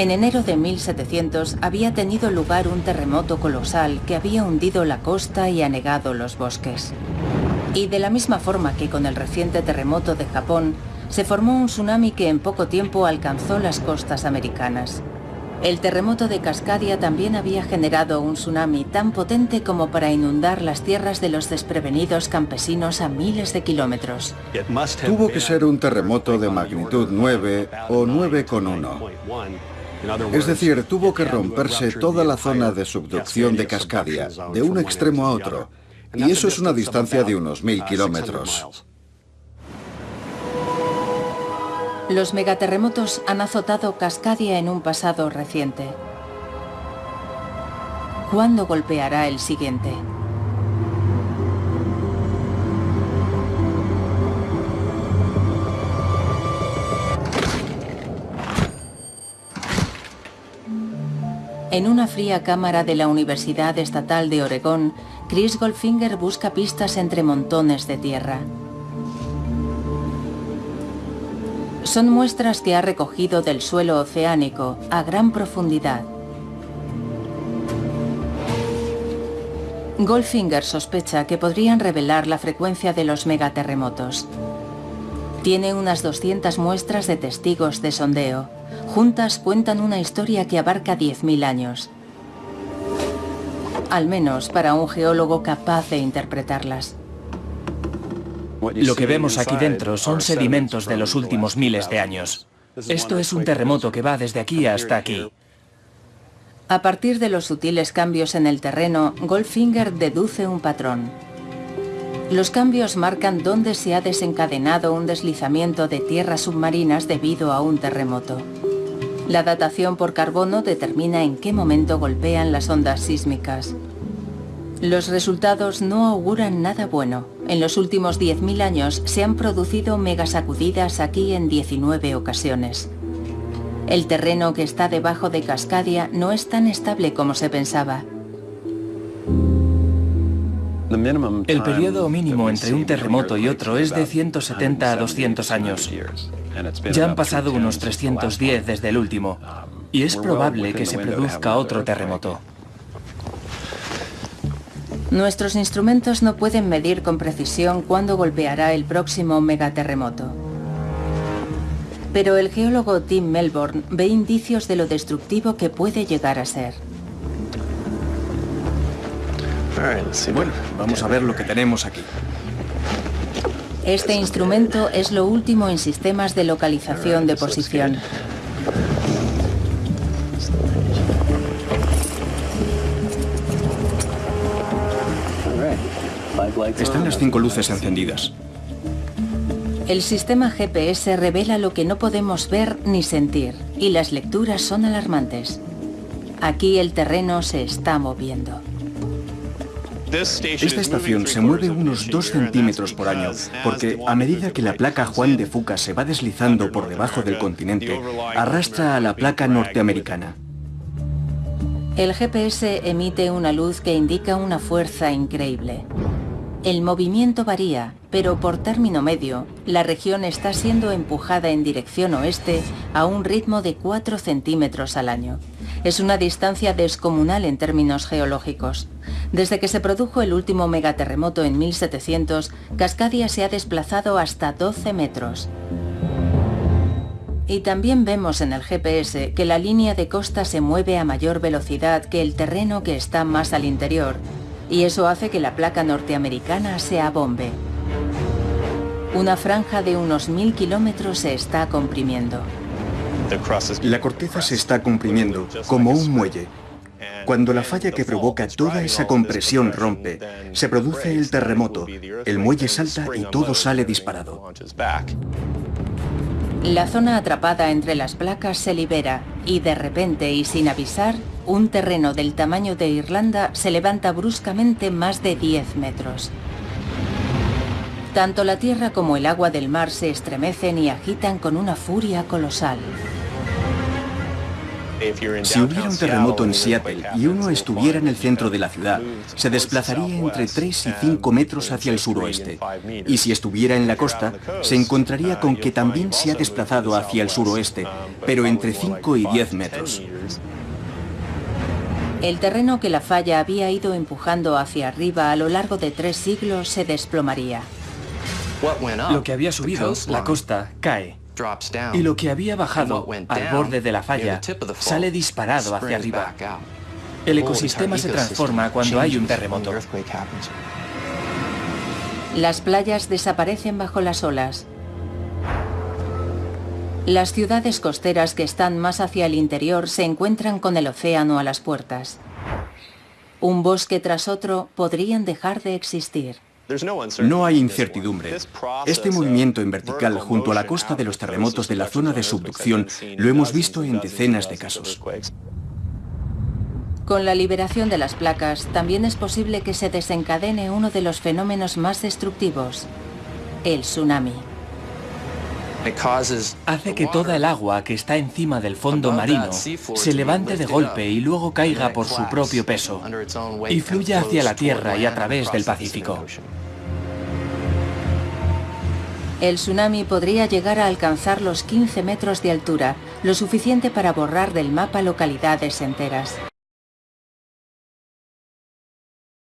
En enero de 1700 había tenido lugar un terremoto colosal que había hundido la costa y anegado los bosques. Y de la misma forma que con el reciente terremoto de Japón, se formó un tsunami que en poco tiempo alcanzó las costas americanas. El terremoto de Cascadia también había generado un tsunami tan potente como para inundar las tierras de los desprevenidos campesinos a miles de kilómetros. Tuvo que ser un terremoto de magnitud 9 o 9,1. Es decir, tuvo que romperse toda la zona de subducción de Cascadia, de un extremo a otro, y eso es una distancia de unos mil kilómetros. Los megaterremotos han azotado Cascadia en un pasado reciente. ¿Cuándo golpeará el siguiente? En una fría cámara de la Universidad Estatal de Oregón, Chris Goldfinger busca pistas entre montones de tierra. Son muestras que ha recogido del suelo oceánico a gran profundidad. Goldfinger sospecha que podrían revelar la frecuencia de los megaterremotos. Tiene unas 200 muestras de testigos de sondeo. Juntas cuentan una historia que abarca 10.000 años. Al menos para un geólogo capaz de interpretarlas. Lo que vemos aquí dentro son sedimentos de los últimos miles de años. Esto es un terremoto que va desde aquí hasta aquí. A partir de los sutiles cambios en el terreno, Goldfinger deduce un patrón. Los cambios marcan dónde se ha desencadenado un deslizamiento de tierras submarinas debido a un terremoto. La datación por carbono determina en qué momento golpean las ondas sísmicas. Los resultados no auguran nada bueno. En los últimos 10.000 años se han producido megasacudidas aquí en 19 ocasiones. El terreno que está debajo de Cascadia no es tan estable como se pensaba. El periodo mínimo entre un terremoto y otro es de 170 a 200 años. Ya han pasado unos 310 desde el último, y es probable que se produzca otro terremoto. Nuestros instrumentos no pueden medir con precisión cuándo golpeará el próximo megaterremoto. Pero el geólogo Tim Melbourne ve indicios de lo destructivo que puede llegar a ser. Bueno, vamos a ver lo que tenemos aquí. Este instrumento es lo último en sistemas de localización de posición. Están las cinco luces encendidas. El sistema GPS revela lo que no podemos ver ni sentir, y las lecturas son alarmantes. Aquí el terreno se está moviendo. Esta estación se mueve unos 2 centímetros por año, porque a medida que la placa Juan de Fuca se va deslizando por debajo del continente, arrastra a la placa norteamericana. El GPS emite una luz que indica una fuerza increíble. El movimiento varía, pero por término medio, la región está siendo empujada en dirección oeste a un ritmo de 4 centímetros al año. Es una distancia descomunal en términos geológicos. Desde que se produjo el último megaterremoto en 1700, Cascadia se ha desplazado hasta 12 metros. Y también vemos en el GPS que la línea de costa se mueve a mayor velocidad que el terreno que está más al interior, y eso hace que la placa norteamericana se abombe. Una franja de unos mil kilómetros se está comprimiendo. La corteza se está comprimiendo, como un muelle. Cuando la falla que provoca toda esa compresión rompe, se produce el terremoto, el muelle salta y todo sale disparado. La zona atrapada entre las placas se libera y de repente y sin avisar, un terreno del tamaño de Irlanda se levanta bruscamente más de 10 metros. Tanto la tierra como el agua del mar se estremecen y agitan con una furia colosal. Si hubiera un terremoto en Seattle y uno estuviera en el centro de la ciudad, se desplazaría entre 3 y 5 metros hacia el suroeste. Y si estuviera en la costa, se encontraría con que también se ha desplazado hacia el suroeste, pero entre 5 y 10 metros. El terreno que la falla había ido empujando hacia arriba a lo largo de tres siglos se desplomaría. Lo que había subido, la costa, cae. Y lo que había bajado al borde de la falla sale disparado hacia arriba. El ecosistema se transforma cuando hay un terremoto. Las playas desaparecen bajo las olas. Las ciudades costeras que están más hacia el interior se encuentran con el océano a las puertas. Un bosque tras otro podrían dejar de existir. No hay incertidumbre. Este movimiento en vertical junto a la costa de los terremotos de la zona de subducción lo hemos visto en decenas de casos. Con la liberación de las placas, también es posible que se desencadene uno de los fenómenos más destructivos, el tsunami. Hace que toda el agua que está encima del fondo marino se levante de golpe y luego caiga por su propio peso y fluya hacia la Tierra y a través del Pacífico. El tsunami podría llegar a alcanzar los 15 metros de altura, lo suficiente para borrar del mapa localidades enteras.